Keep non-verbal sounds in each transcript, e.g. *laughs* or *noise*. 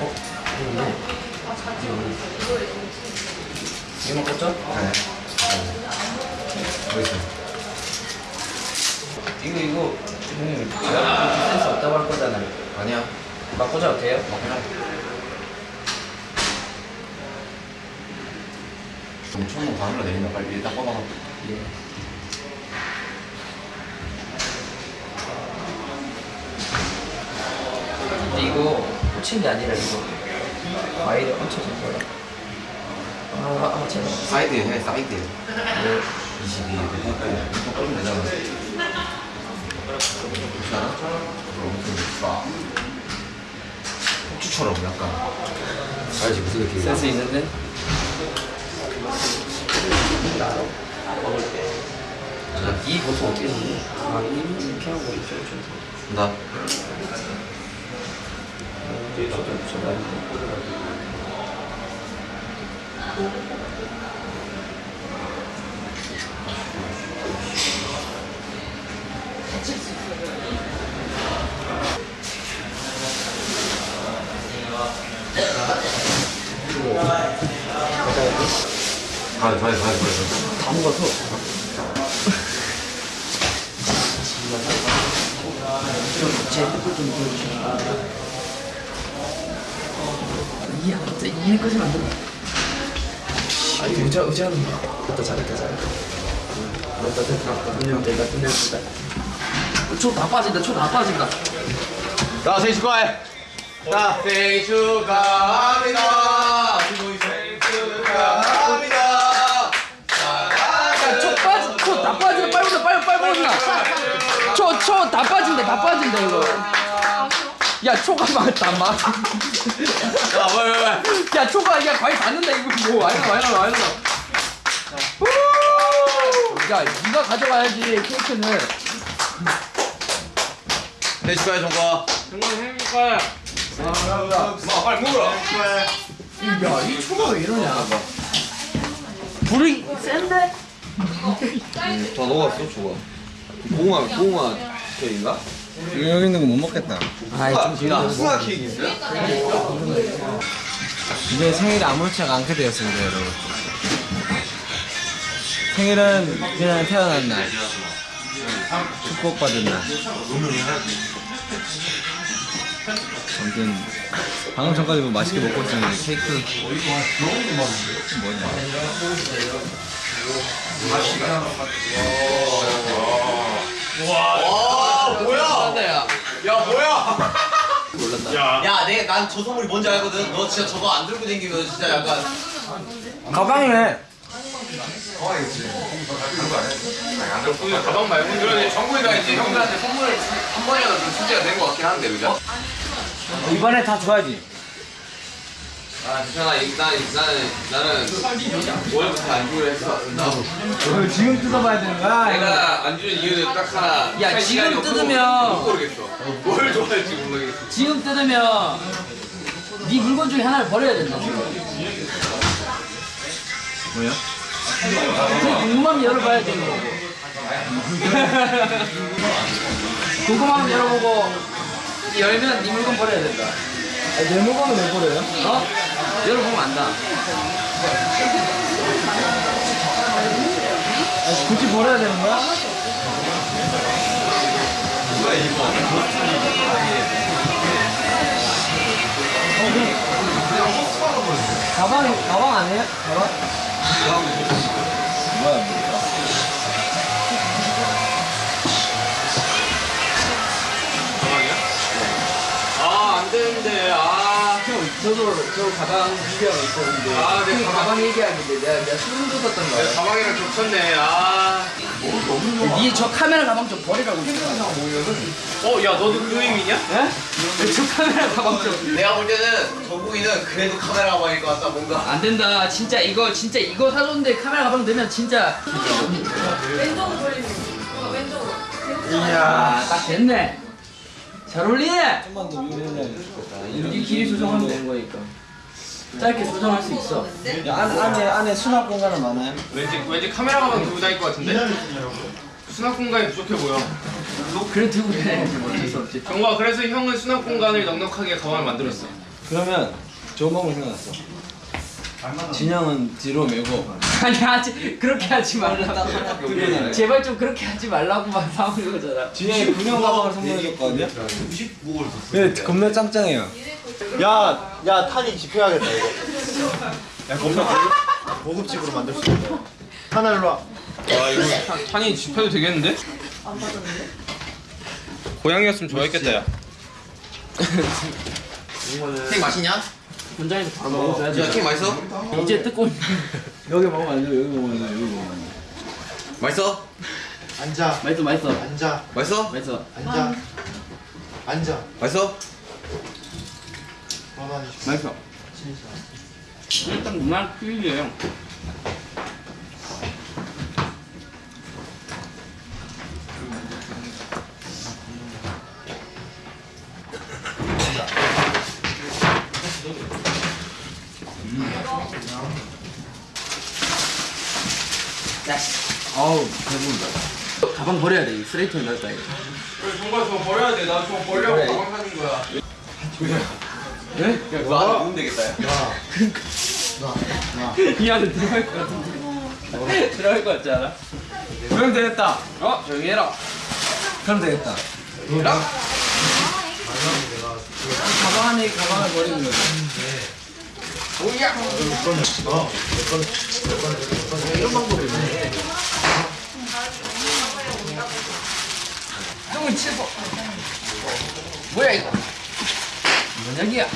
어? 이거네. 이거만 꽂죠? 네. 뭐 있어요? 이거 이거 형님 제가 센스 없다고 할 거잖아요. 아니야. 막 꽂아도 돼요? 어, 그냥. 좀 천문 바늘로 내린다 빨리 일단 뻗어놔. 예. 근데 꽂힌 게 아니라 이거 와이를 얹혀진 거야. 아, 아, 제가. 사이드에 해 사이드에. 네. 22. 이거 끌면 되잖아. 그렇지 않아? 그럼 무슨 막 폭주처럼 약간. 알지 무슨 느낌이야? 센스 있는데? 자, 이 보통 어떻게 쓰지? 아, 이 이렇게 하고 이렇게 좀. 나. 가야 가야 가야 가야. 다 먹어서. 제 핸드폰 좀 이해 진짜 이해까지는 안 된다. 아, 이거 의자, 의자는. 됐다, 잘했다, 잘했다. 됐다, 됐다. 그냥 내가 끝냈다. 초다 빠진다, 초 다 빠진다. 자, 생일 축하해. 자, 생일 축하합니다. 생일 축하합니다. 야, 초 빠지, 초다 빠진다, 빨리 보자, 빨리, 빨리 보자. 초, 초다 빠진다, 다 빠진다, 이거. 야, 초가 맞다, 맞. 자, 왜, 왜, 왜? 야, 초가, 야, 과일 닿는다, 이거 뭐. 와이너, 와이너, 와이너. 야, 니가 가져가야지, 케이크는. 생일 축하해, 정과. 마, 빨리 먹으라. 야, 이 초가 왜 이러냐. 불이 센데? 다 녹았어, 저거. 봉화, 봉화 케이크인가? 여기 있는 거 못 먹겠다. 아이, 좀. 수화 케이크 있어요? 이게 생일이 아무렇지가 않게 되었습니다, 여러분. 생일은 그냥 태어난 날. 축복받은 날. 아무튼 방금 전까지 뭐 맛있게 먹고 있었는데 케이크 뭐냐 와, 뭐야? 야. 야, 뭐야? 몰랐다. 야, 내, 난저 선물이 뭔지 알거든. 너 진짜 저거 안 들고 다니면 진짜 약간. 가방이네. 가방 말고 그러네 정국이가 이제 형들한테 선물을 한 번이라도 좀 준비가 된것 같긴 한데 그죠? 이번에 다 줘야지. 아 괜찮아 이- 난, 나는 나는 월부터 안 주기로 했어 나도 이걸 지금 뜯어봐야 되는 거야? 내가 안 주는 이유는 딱 하나 야, 할 지금 뜯으면- 못 고르겠어 뭘 좋아할지 모르겠어 지금 뜯으면 네 물건 중에 하나를 버려야 된다. 뭐야? 그 궁금하면 열어봐야 되는 거고. 궁금하면 열어보고 열면 네 물건 버려야 된다. 내 물건은 왜 버려요? 어? 열어보면 안다. 굳이 버려야 되는 거야? 가방 가방 아니에요? 가방? 뭐야? 저도 저 가방 준비하고 있었는데. 아, 내 그 가방- 가방 얘기하는데 내가 내가 소름 돋았던 내 거야. 가방이랑 겹쳤네 아 니저 카메라 가방 좀 버리라고. 어, 야, 너도 그 의미냐? 예? 저 카메라 가방 좀. 내가 볼 때는 정국이는 그래도 카메라 가방일 것 같다, 뭔가. 안 된다. 진짜 이거 진짜 이거 사줬는데 카메라 가방 되면 진짜. 왼쪽으로 돌리면 어, 왼쪽으로 이야, 딱 됐네. 잘 어울리네. 좀만 더 올려야 좋겠다. 이렇게 길이 조정하면 되는 거니까. 짧게 조정할 수 있어. 야, 안, 안에 안에 수납 공간은 많아요? 왠지, 왠지 카메라 가방 들고 다닐 것 같은데? 수납 공간이 부족해 보여. 그래 들고 어쩔 수 없지. 정과 그래서 형은 수납 공간을 넉넉하게 가방을 만들었어. 그러면 좋은 방법 생각났어. 진영은 뒤로 메고 *laughs* 아니 하지 그렇게 하지 말라고 제발 좀 그렇게 하지 말라고만 사오는 거잖아 진영이 군용 가방을 선물해줬거든요. 근데 겁나 짱짱해요. 야, 야, 탄이 집혀야겠다, 이거. 야, 겁나 고급, 고급집으로 만들 수 있다. 탄아, 일로 와. 탄이 집혀도 되겠는데? 고양이였으면 좋아했겠다 야 케이크 맛있냐? 본장에서 바로 먹어줘야지 야 케이크 맛있어? 이제 뜯고 여기 먹으면 안 돼. 여기 먹으면 안 돼. 여기 먹으면 안 돼. 맛있어? 앉아, 맛있어 맛있어 앉아, 맛있어? 맛있어 앉아. 앉아. 맛있어? 있어. 맛있어 일단 무난 퀴즈예요 아우 배부르다. 가방 버려야 돼 쓰레기통에 넣었다 이거 정말 저거 버려야 돼나 저거 버리려고 가방 사준 거야 네? 야 너 안에 넣으면 되겠다 야 이 안에 들어갈 것 같은데 들어갈 것 같지 않아? 그럼 되겠다. 어? 조용히 해라 그럼 되겠다. 가방 안에 가방을 버리는 거지. 치고. 뭐야 이거? 뭐냐기야?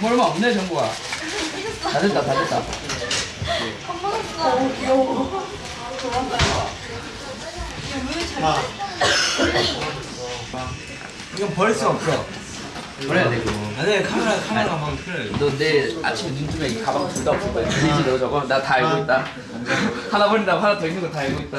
뭐 얼마 없네 정보가. 다 됐다 다 됐다. 어, 귀여워. 이건 버릴 수 없어. 버려야 돼 그거 아니 카메라 카메라 가방 필요해. 너 내일 아침에 눈 뜨면 이 가방 둘 다 없을 거야. 들리지 너 저거? 나 다 알고 있다. 하나 버린다고 하나 더 있는 거 다 알고 있다